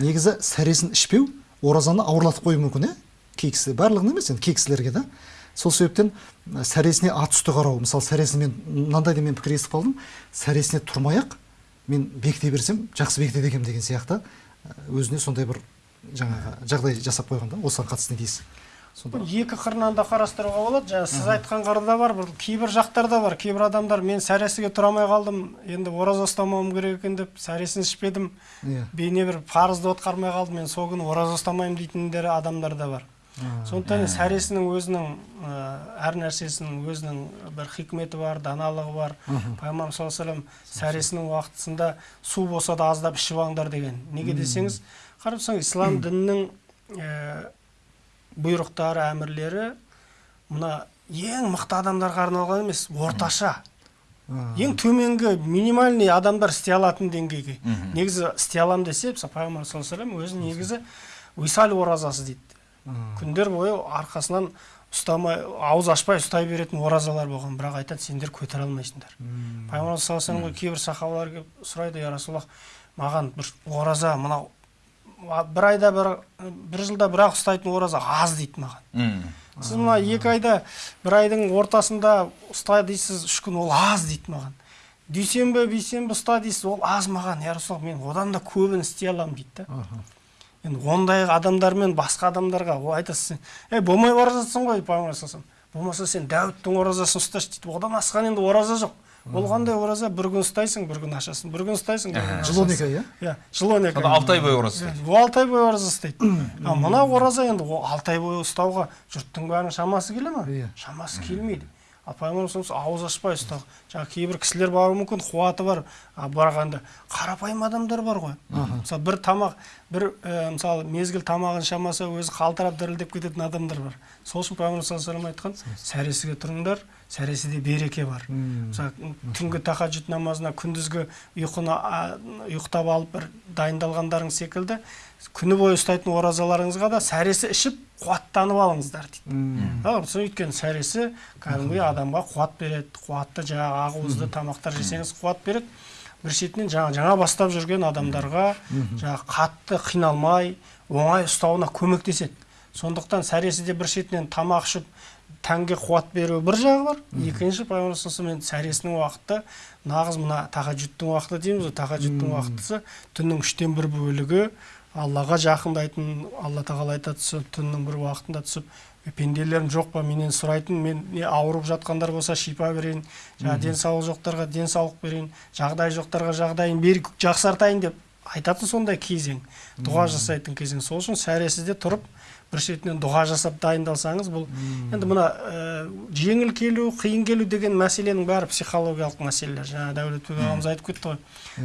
негізі сәресін ішпеу оразаны ауырлатып қоюы мүмкін иә кей кісі барлығына емес енді кей кісілерге да. Сол себептен сәресіне ат үсті қарау. Мысалы сәресін мен мынандай да мен пікір естіп қалдым. Сәресіне тұрмай ақ мен бекіте берсем жақсы бекітеді екенмін деген сияқты. Өзіне сондай бір жаңағы жағдай жасап қойған да осыған қатысты не дейсіз? Екі қырынан да қарастыруға болады. Жаңа сіз айтқан қыры да бар бір кейбір жақтар да бар. Кейбір адамдар мен сәресіге тұра алмай қалдым енді ораза ұстамауым керек екен деп сәресін ішпедім иә. Бейне бір парызды атқармай қалдым мен сол күні ораза ұстамаймын дейтіндер адамдар да бар. Сондықтан сәресінің өзінің ә, әр нәрсесінің өзінің бір хикметі бар даналығы бар. Пайғамбарымыз саллаллаху алейhi сәресінің уақытысында су болса да аздап ішіп алыңдар деген. Неге десеңіз қарап ислам дінінің ә, бұйрықтары әмірлері мына ең мықты адамдарға арналған емес орташа. Ең төменгі минимальный адамдар істей алатын деңгейге. Негізі істей аламын десе пайғамбар саллаллаху өзі негізі висаль оразасы дейді. Күндер бойы арқасынан ұстамай ауыз ашпай ұстай беретін оразалар болған. Бірақ айтады сендер көтере алмайсыңдар. Пайғамбар саллаллаху кейбір сахабалар келіп сұрайды я расулаллах маған бір ораза мынау бір айда бір бір жылда бір ақ ұстайтын ораза аз дейді маған. Сіз мына екі айда бір айдың ортасында ұста дейсіз үш күн ол аз дейді маған. Дүйсенбі бейсенбі ұста дейсіз ол аз маған. Я расулаллах мен одан да көбін істей аламын дейді да. Енді ондай адамдармен басқа адамдарға ол айтасыз сен ей болмай бара жатсың ғой болмаса сен дәуіттің оразасын ұсташы дейді. Одан асқан енді ораза жоқ. Ол қандай ораза бір күн ұстайсың бір күн ашасың. Бір күн ұстайсың бір күн жыл он екі ай иә? Иә жыл он екі сонда алты ай бойы ораза ұстайды. ол алты ай бойы ораза ұстайды. Ал мына ораза енді ол алты ай бойы ұстауға жұрттың бәрінің шамасы келе ма? Иә. шамасы келмейді. Ал пайғамбар саллаллаху ауыз ашпай ұстау. Жаңағы кейбір кісілер баруы мүмкін қуаты бар а бірақ енді қарапайым адамдар бар ғой. Мысалы бір тамақ бір ә, мысалы мезгіл тамағын шамаса өзі қалтырап дірілдеп кететін адамдар бар. Сол үшін пайғамбар саллаллаху алейhi айтқан сәресіге тұрыңдар сәресіде береке бар. Мысалы түнгі тахаджуд намазына күндізгі ұйқыны ұйықтап алып бір дайындалғандарың секілді күні бойы ұстайтын оразаларыңызға да сәресі ішіп қуаттанып алыңыздар дейді. Өйткені сәресі кәдімгідей адамға қуат береді. Қуатты жаңағы ақуызды тамақтар жесеңіз қуат береді. Бір шетінен жаңа жаңа бастап жүрген адамдарға жаңағы қатты қиналмай оңай ұстауына көмектеседі. Сондықтан сәресі де бір шетінен тамақ ішіп тәнге қуат беру бір жағы бар. Екінші пайғамбар саллаллаху алейhi сәресінің уақыты. Нағыз мына тахаджудтың уақыты дейміз ғой. Тахаджудтың уақытысы түннің үштен бір бөлігі. Аллаға жақындайтын алла тағала айтады сол түннің бір уақытында түсіп «Е, пенделерім жоқ па менен сұрайтын мен не ауырып жатқандар болса шипа берейін жаңағы денсаулығы жоқтарға денсаулық берейін жағдайы жоқтарға жағдайын беріп жақсартайын деп айтатын сондай кезең. Дұға жасайтын кезең. Сол үшін сәресіде тұрып бір шетінен дұға жасап дайындалсаңыз бұл енді мына ә, жеңіл келу қиын келу деген мәселенің бәрі психологиялық мәселелер. Жаңа дәулетбек ағамыз айтып кетті ғой.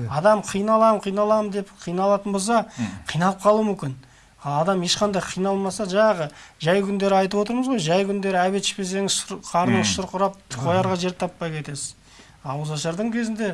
Адам қиналамын қиналамын деп қиналатын болса қиналып қалуы мүмкін. Ал адам ешқандай қиналмаса жаңағы жай күндері айтып отырмыз ғой жай күндері әбет ішпесеңіз қарныңыз шұрқырап қоярға жер таппай кетесіз. Ауыз ашардың кезінде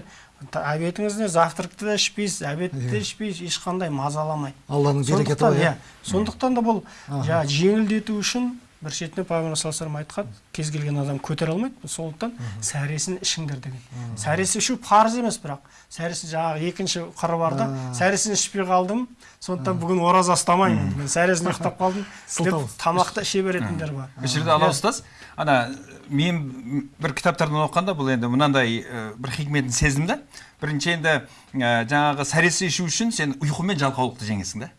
обедіңізде завтракты да ішпейсіз обедті де ішпейсіз ешқандай мазаламайды алланың берекеті ғой иә. иә. Сондықтан да бұл жаңағы жеңілдету үшін бір пайғамбар саллаллаху алейhi айтқан кез келген адам көтере алмайды. Сондықтан сәресін ішіңдер деген. Сәресі ішу парыз емес бірақ. Сәресі жаңағы екінші қыры бар да сәресін ішпей қалдым. Сондықтан бүгін ораза ұстамаймын. Мен сәресін ұйықтап қалдым. Деп Сылтау. тамақты іше беретіндер бар. Осы жерде алла ұстаз. Ана мен бір кітаптардан оқығанда бұл енді мынандай ә, бір хикметін сездім да бірінші енді ә, жаңағы сәресі ішу үшін сен ұйқы мен жалқаулықты жеңесің да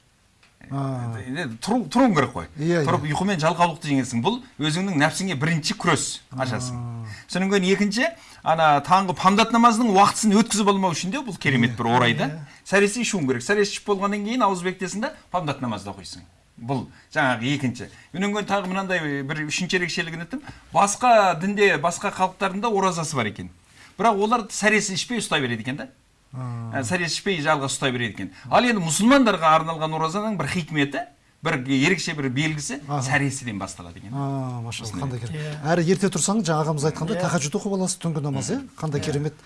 енді тұру, тұруың керек қой Иә, тұрып ұйқы мен жалқаулықты жеңесің бұл өзіңнің нәпсіңе бірінші күрес ашасың содан кейін екінші ана таңғы памдат намазының уақытысын өткізіп алмау үшін де бұл керемет бір орай да сәресі ішуің керек сәресі ішіп болғаннан кейін ауыз бекітесің да памдат намазды оқисың бұл жаңағы екінші одан кейін тағы мынандай бір үшінші ерекшелігін айттым басқа дінде басқа халықтардың да оразасы бар екен бірақ олар сәресі ішпей ұстай береді екен да Ә, сәресі ішпей жалғыз ұстай береді екен. Ал енді мұсылмандарға арналған оразаның бір хикметі бір ерекше бір белгісі сәресіден басталады екен. А машалла қандай керемет. Иә. әрі ерте тұрсаң жаңа ағамыз айтқандай Иә. тахаджуд оқып аласыз түнгі намаз иә. Қандай керемет.